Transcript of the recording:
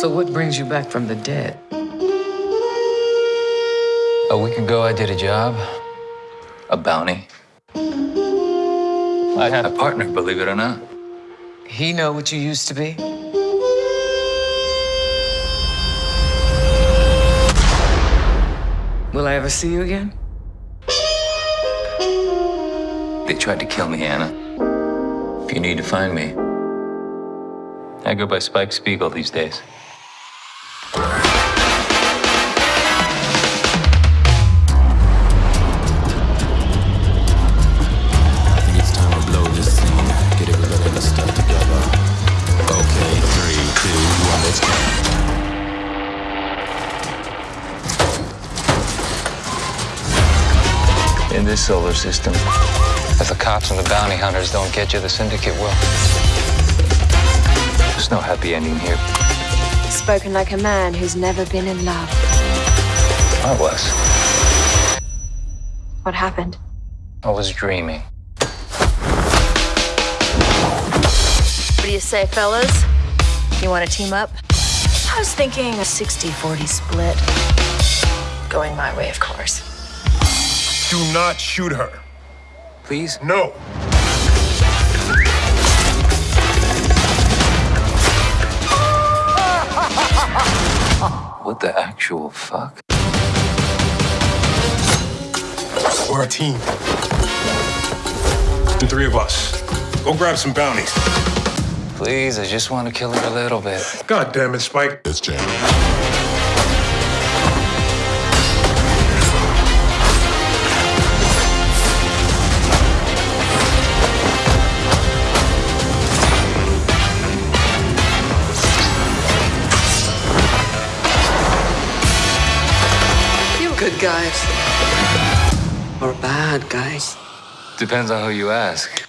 So what brings you back from the dead? A week ago, I did a job, a bounty. I had a partner, believe it or not. He know what you used to be? Will I ever see you again? They tried to kill me, Ana. If you need to find me, I go by Spike Spiegel these days. In this solar system, if the cops and the bounty hunters don't get you, the syndicate will. There's no happy ending here. Spoken like a man who's never been in love. I was. What happened? I was dreaming. What do you say, fellas? You want to team up? I was thinking a 60 40 split. Going my way, of course. Do not shoot her. Please? No. What the actual fuck? We're a team. The three of us. Go grab some bounties. Please, I just want to kill her a little bit. God damn it, Spike. Let's jam. You good guys. Or bad guys. Depends on who you ask.